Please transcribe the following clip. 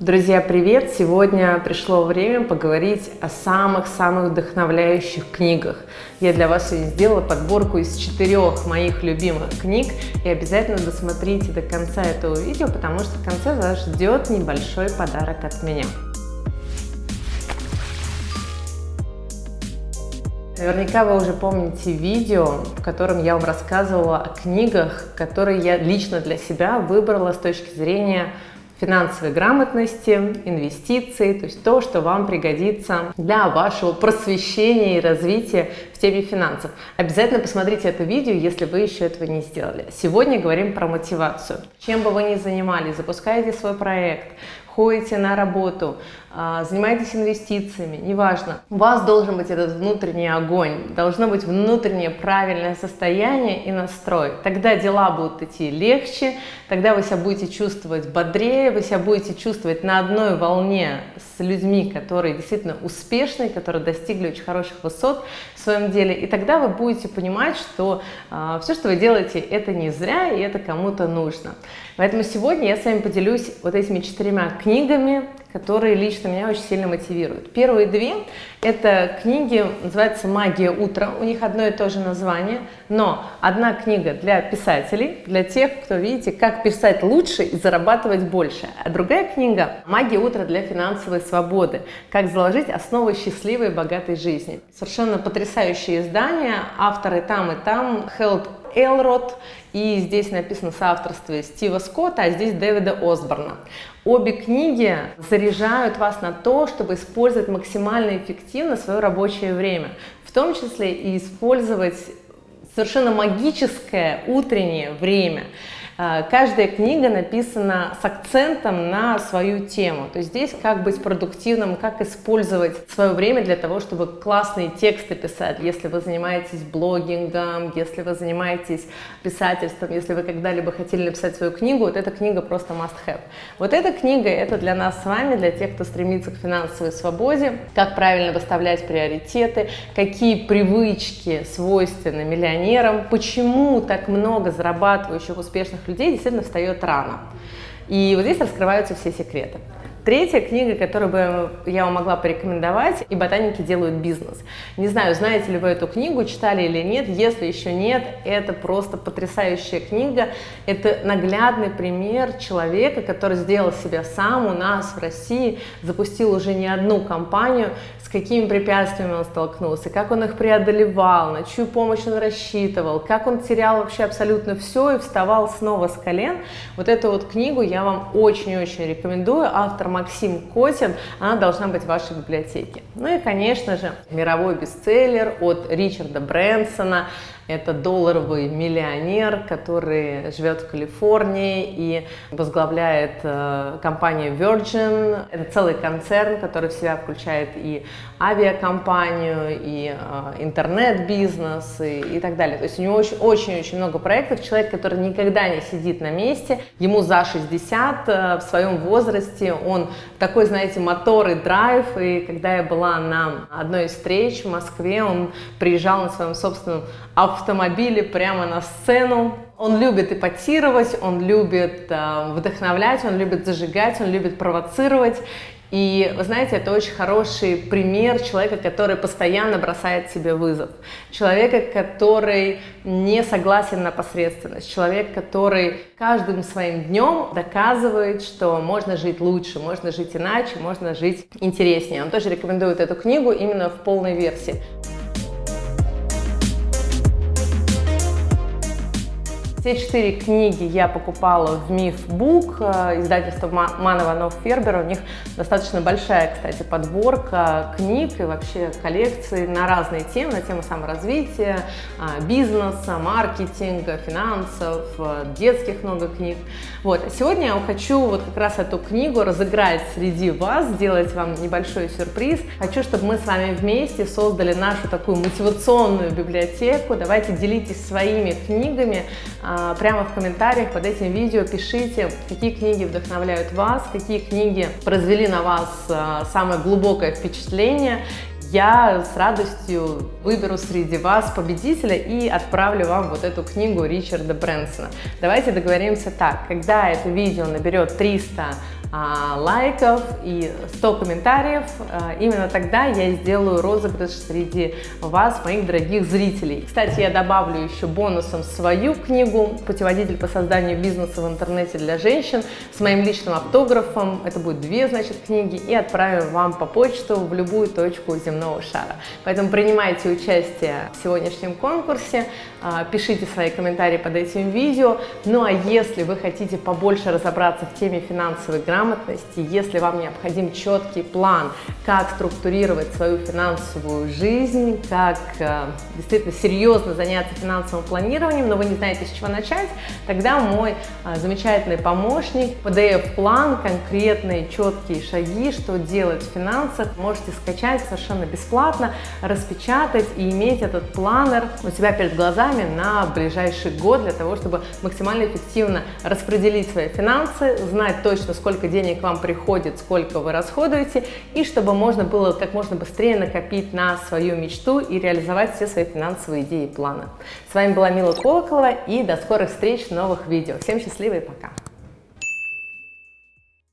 Друзья, привет! Сегодня пришло время поговорить о самых-самых вдохновляющих книгах. Я для вас сделала подборку из четырех моих любимых книг. И обязательно досмотрите до конца этого видео, потому что в конце вас ждет небольшой подарок от меня. Наверняка вы уже помните видео, в котором я вам рассказывала о книгах, которые я лично для себя выбрала с точки зрения финансовой грамотности, инвестиций, то есть то, что вам пригодится для вашего просвещения и развития в теме финансов. Обязательно посмотрите это видео, если вы еще этого не сделали. Сегодня говорим про мотивацию. Чем бы вы ни занимались, запускаете свой проект, ходите на работу, а, занимаетесь инвестициями, неважно. У вас должен быть этот внутренний огонь, должно быть внутреннее правильное состояние и настрой. Тогда дела будут идти легче, тогда вы себя будете чувствовать бодрее, вы себя будете чувствовать на одной волне с людьми, которые действительно успешные, которые достигли очень хороших высот в своем деле. И тогда вы будете понимать, что э, все, что вы делаете, это не зря и это кому-то нужно. Поэтому сегодня я с вами поделюсь вот этими четырьмя книгами, книгами, которые лично меня очень сильно мотивируют. Первые две – это книги, называется «Магия утра», у них одно и то же название, но одна книга для писателей, для тех, кто, видите, как писать лучше и зарабатывать больше, а другая книга «Магия утра для финансовой свободы», как заложить основы счастливой и богатой жизни. Совершенно потрясающее издание, авторы там и там, Хелд Элрод, и здесь написано соавторство Стива Скотта, а здесь Дэвида Осборна. Обе книги заряжают вас на то, чтобы использовать максимально эффективно свое рабочее время, в том числе и использовать совершенно магическое утреннее время – каждая книга написана с акцентом на свою тему. То есть здесь как быть продуктивным, как использовать свое время для того, чтобы классные тексты писать. Если вы занимаетесь блогингом, если вы занимаетесь писательством, если вы когда-либо хотели написать свою книгу, вот эта книга просто must have. Вот эта книга это для нас с вами, для тех, кто стремится к финансовой свободе, как правильно выставлять приоритеты, какие привычки свойственны миллионерам, почему так много зарабатывающих успешных людей действительно встает рано. И вот здесь раскрываются все секреты. Третья книга, которую бы я вам могла порекомендовать, «И ботаники делают бизнес». Не знаю, знаете ли вы эту книгу, читали или нет. Если еще нет, это просто потрясающая книга. Это наглядный пример человека, который сделал себя сам у нас в России, запустил уже не одну компанию, с какими препятствиями он столкнулся, как он их преодолевал, на чью помощь он рассчитывал, как он терял вообще абсолютно все и вставал снова с колен. Вот эту вот книгу я вам очень-очень рекомендую. Автор Максим Котин, она должна быть в вашей библиотеке. Ну и, конечно же, мировой бестселлер от Ричарда Брэнсона это долларовый миллионер, который живет в Калифорнии и возглавляет э, компанию Virgin. Это целый концерн, который в себя включает и авиакомпанию, и э, интернет-бизнес, и, и так далее. То есть у него очень-очень много проектов. Человек, который никогда не сидит на месте, ему за 60, э, в своем возрасте он такой, знаете, мотор и драйв. И когда я была на одной из встреч в Москве, он приезжал на своем собственном автомобиле прямо на сцену. Он любит эпатировать, он любит э, вдохновлять, он любит зажигать, он любит провоцировать. И вы знаете, это очень хороший пример человека, который постоянно бросает себе вызов. Человека, который не согласен на посредственность. Человек, который каждым своим днем доказывает, что можно жить лучше, можно жить иначе, можно жить интереснее. Он тоже рекомендует эту книгу именно в полной версии. Все четыре книги я покупала в Миф Бук, э, издательство Ман Иванов Фербер. У них достаточно большая, кстати, подборка книг и вообще коллекции на разные темы, на тему саморазвития, а, бизнеса, маркетинга, финансов, э, детских много книг. Вот. Сегодня я хочу вот как раз эту книгу разыграть среди вас, сделать вам небольшой сюрприз. Хочу, чтобы мы с вами вместе создали нашу такую мотивационную библиотеку. Давайте делитесь своими книгами, а, прямо в комментариях под этим видео пишите, какие книги вдохновляют вас, какие книги произвели на вас а, самое глубокое впечатление. Я с радостью выберу среди вас победителя и отправлю вам вот эту книгу Ричарда Брэнсона. Давайте договоримся так, когда это видео наберет 300 а, лайков и 100 комментариев, а, именно тогда я сделаю розыгрыш среди вас, моих дорогих зрителей. Кстати, я добавлю еще бонусом свою книгу «Путеводитель по созданию бизнеса в интернете для женщин» с моим личным автографом. Это будет две, значит, книги и отправим вам по почту в любую точку земного шара. Поэтому принимайте участие в сегодняшнем конкурсе, а, пишите свои комментарии под этим видео. Ну а если вы хотите побольше разобраться в теме финансовой грамотности, если вам необходим четкий план, как структурировать свою финансовую жизнь, как э, действительно серьезно заняться финансовым планированием, но вы не знаете, с чего начать, тогда мой э, замечательный помощник, PDF-план, конкретные четкие шаги, что делать в финансах, можете скачать совершенно бесплатно, распечатать и иметь этот планер у себя перед глазами на ближайший год для того, чтобы максимально эффективно распределить свои финансы, знать точно, сколько денег вам приходит, сколько вы расходуете, и чтобы можно было как можно быстрее накопить на свою мечту и реализовать все свои финансовые идеи и планы. С вами была Мила Колоколова и до скорых встреч в новых видео. Всем счастливо и пока!